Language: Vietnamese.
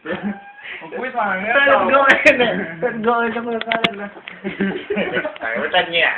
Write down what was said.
Kuwit mga nga. Let's go in. Let's go in sa mga kalan na. Ay, wala niya.